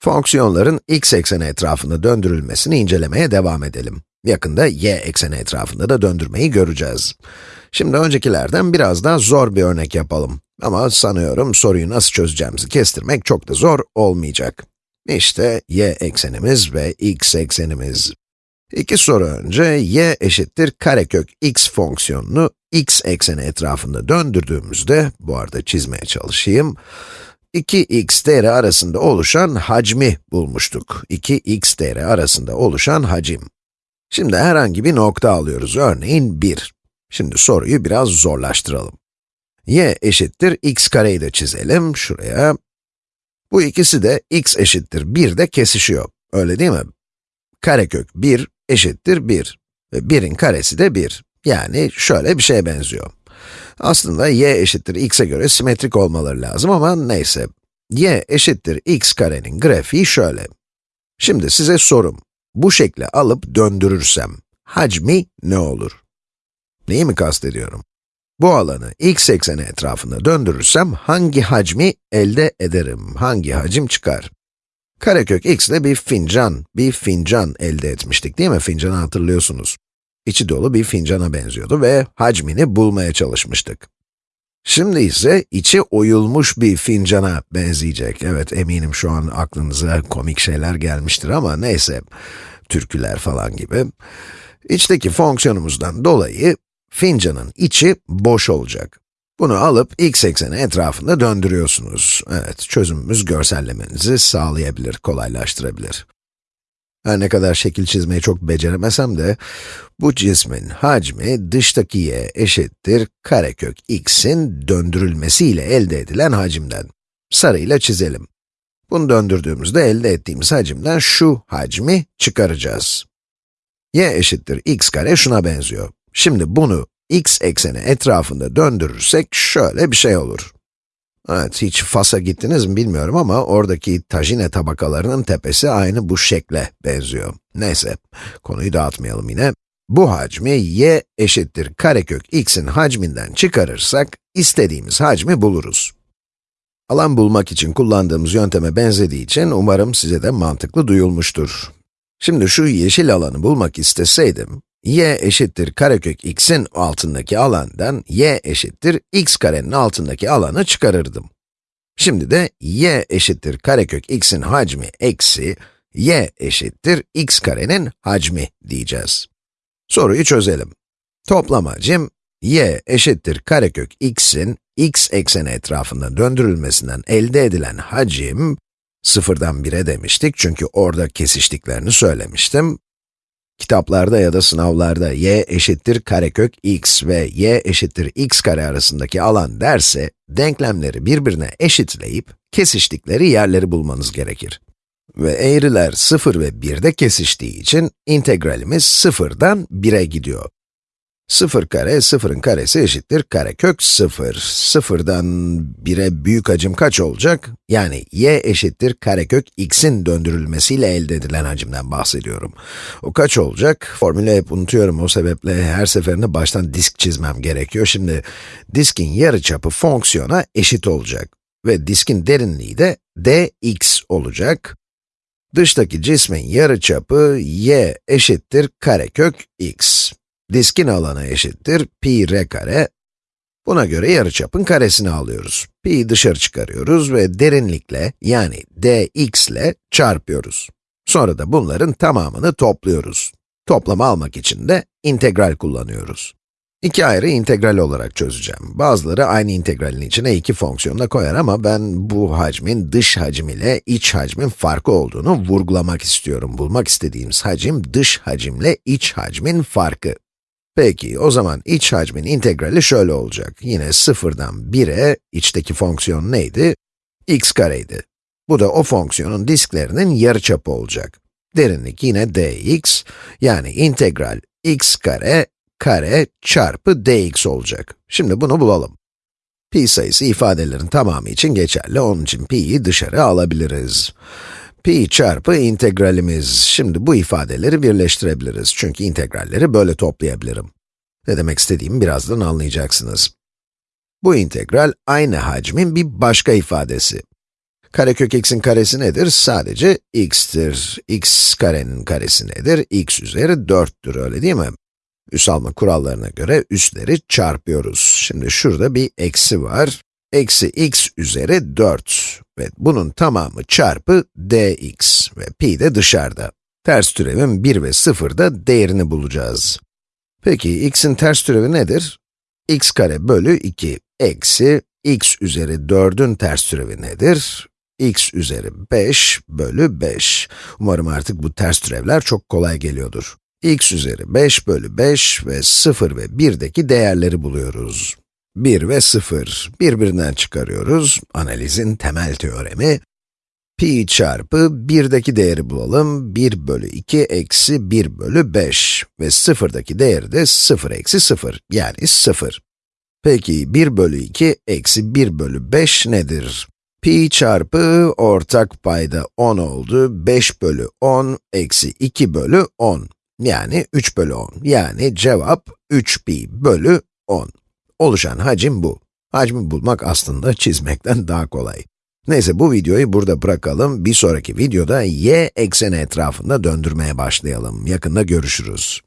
Fonksiyonların x ekseni etrafında döndürülmesini incelemeye devam edelim. Yakında y ekseni etrafında da döndürmeyi göreceğiz. Şimdi öncekilerden biraz daha zor bir örnek yapalım. Ama sanıyorum soruyu nasıl çözeceğimizi kestirmek çok da zor olmayacak. İşte y eksenimiz ve x eksenimiz. İki soru önce y eşittir karekök x fonksiyonunu x ekseni etrafında döndürdüğümüzde, bu arada çizmeye çalışayım, 2x değeri arasında oluşan hacmi bulmuştuk. 2x değeri arasında oluşan hacim. Şimdi herhangi bir nokta alıyoruz, örneğin 1. Şimdi soruyu biraz zorlaştıralım. y eşittir x kareyi de çizelim, şuraya. Bu ikisi de x eşittir 1 de kesişiyor, öyle değil mi? Karekök 1 eşittir 1 ve 1'in karesi de 1. Yani şöyle bir şeye benziyor. Aslında y eşittir x'e göre simetrik olmaları lazım ama neyse. y eşittir x karenin grafiği şöyle. Şimdi size sorum. Bu şekli alıp döndürürsem, hacmi ne olur? Neyi mi kastediyorum? Bu alanı x ekseni etrafında döndürürsem hangi hacmi elde ederim? Hangi hacim çıkar? Karekök x ile bir fincan, bir fincan elde etmiştik değil mi? Fincanı hatırlıyorsunuz. İçi dolu bir fincana benziyordu ve hacmini bulmaya çalışmıştık. Şimdi ise içi oyulmuş bir fincana benzeyecek. Evet, eminim şu an aklınıza komik şeyler gelmiştir ama neyse, türküler falan gibi. İçteki fonksiyonumuzdan dolayı fincanın içi boş olacak. Bunu alıp x ekseni etrafında döndürüyorsunuz. Evet, çözümümüz görsellemenizi sağlayabilir, kolaylaştırabilir. Her ne kadar şekil çizmeyi çok beceremesem de, bu cismin hacmi dıştaki y eşittir karekök x'in döndürülmesiyle elde edilen hacimden. Sarıyla çizelim. Bunu döndürdüğümüzde elde ettiğimiz hacimden şu hacmi çıkaracağız. y eşittir x kare şuna benziyor. Şimdi bunu x ekseni etrafında döndürürsek şöyle bir şey olur. Evet, hiç Fas'a gittiniz mi bilmiyorum ama oradaki tajine tabakalarının tepesi aynı bu şekle benziyor. Neyse, konuyu dağıtmayalım yine. Bu hacmi y eşittir karekök x'in hacminden çıkarırsak, istediğimiz hacmi buluruz. Alan bulmak için kullandığımız yönteme benzediği için umarım size de mantıklı duyulmuştur. Şimdi şu yeşil alanı bulmak isteseydim, y eşittir karekök x'in altındaki alandan y eşittir x karenin altındaki alanı çıkarırdım. Şimdi de y eşittir karekök x'in hacmi eksi y eşittir x karenin hacmi diyeceğiz. Soruyu çözelim. Toplam hacim y eşittir karekök x'in x ekseni etrafında döndürülmesinden elde edilen hacim, sıfırdan 1'e demiştik çünkü orada kesiştiklerini söylemiştim. Kitaplarda ya da sınavlarda y eşittir karekök x ve y eşittir x kare arasındaki alan derse, denklemleri birbirine eşitleyip, kesiştikleri yerleri bulmanız gerekir. Ve eğriler 0 ve 1'de kesiştiği için integralimiz 0'dan 1'e gidiyor. 0 kare, 0'ın karesi eşittir karekök 0. 0'dan 1'e büyük hacim kaç olacak? Yani y eşittir karekök x'in döndürülmesiyle elde edilen hacimden bahsediyorum. O kaç olacak? Formülü hep unutuyorum o sebeple her seferinde baştan disk çizmem gerekiyor. Şimdi diskin yarıçapı fonksiyona eşit olacak. Ve diskin derinliği de dx olacak. Dıştaki cismin yarıçapı y eşittir karekök x. Diskin alanı eşittir pi r kare. Buna göre yarıçapın karesini alıyoruz. Pi'yi dışarı çıkarıyoruz ve derinlikle, yani dx ile çarpıyoruz. Sonra da bunların tamamını topluyoruz. Toplamı almak için de integral kullanıyoruz. İki ayrı integral olarak çözeceğim. Bazıları aynı integralin içine iki fonksiyonla koyar ama ben bu hacmin dış hacim ile iç hacmin farkı olduğunu vurgulamak istiyorum. Bulmak istediğimiz hacim dış hacimle iç hacmin farkı. Peki, o zaman iç hacmin integrali şöyle olacak. Yine sıfırdan 1'e, içteki fonksiyon neydi? x kareydi. Bu da o fonksiyonun disklerinin yarıçapı olacak. Derinlik yine dx, yani integral x kare, kare çarpı dx olacak. Şimdi bunu bulalım. Pi sayısı ifadelerin tamamı için geçerli, onun için pi'yi dışarı alabiliriz pi çarpı integralimiz. Şimdi bu ifadeleri birleştirebiliriz. Çünkü integralleri böyle toplayabilirim. Ne demek istediğimi birazdan anlayacaksınız. Bu integral aynı hacmin bir başka ifadesi. Karekök x'in karesi nedir? Sadece x'tir. x karenin karesi nedir? x üzeri 4'tür, öyle değil mi? Üs alma kurallarına göre üsleri çarpıyoruz. Şimdi şurada bir eksi var. Eksi x üzeri 4 ve bunun tamamı çarpı dx ve pi de dışarıda. Ters türevin 1 ve 0'da değerini bulacağız. Peki x'in ters türevi nedir? x kare bölü 2 eksi x üzeri 4'ün ters türevi nedir? x üzeri 5 bölü 5. Umarım artık bu ters türevler çok kolay geliyordur. x üzeri 5 bölü 5 ve 0 ve 1'deki değerleri buluyoruz. 1 ve 0, birbirinden çıkarıyoruz. Analizin temel teoremi. Pi çarpı 1'deki değeri bulalım. 1 bölü 2 eksi 1 bölü 5 ve 0'daki değeri de 0 eksi 0, yani 0. Peki 1 bölü 2 eksi 1 bölü 5 nedir? Pi çarpı ortak payda 10 oldu. 5 bölü 10 eksi 2 bölü 10. Yani 3 bölü 10. Yani cevap 3 pi bölü 10. Oluşan hacim bu. Hacmi bulmak aslında çizmekten daha kolay. Neyse bu videoyu burada bırakalım. Bir sonraki videoda y ekseni etrafında döndürmeye başlayalım. Yakında görüşürüz.